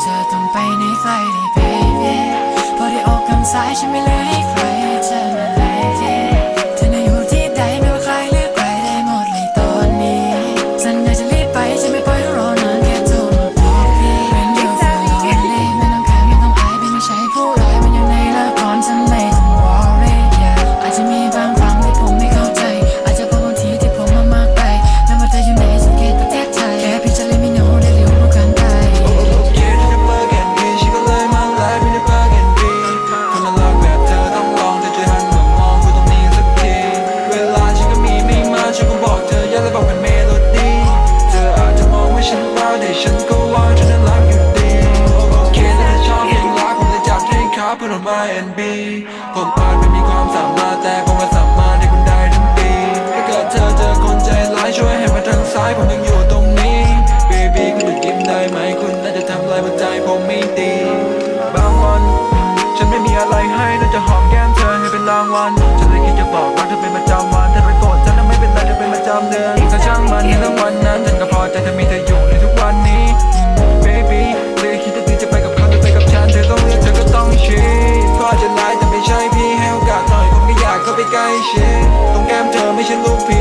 เธอต้องไปในไกลได้ baby พอได้ออกกำสายฉันไม่เลยให้ใคร and B ผมอาจไม่มีความสามารถแต่ผมก็สามารถให้คุณได้ทั้งปีถ้าเกิดเธอเจอคนใจร้ายช่วยให้มาทางซ้ายผมยังอยู่ตรงนี้ Baby คุณจะกินได้ไหมคุณน่าจะทำลายหัวใจผมไม่ดีบางวัน ฉันไม่มีอะไรให้น่าจะหอมแก้มเธอให้เป็นรางวัลฉันเลยคิดจะบอกว่าเธอเป็นประจำวันเธอไปโกรธฉันแล้วไม่เป็นไรเธอเป็นประจำเดือนถ้าช่างมันในเรื่งวันนั้นฉันก็พอใจจะมีเธออยู่ ใกล้ชิดตรงแก้มเธอไม่ใช่ลูกพี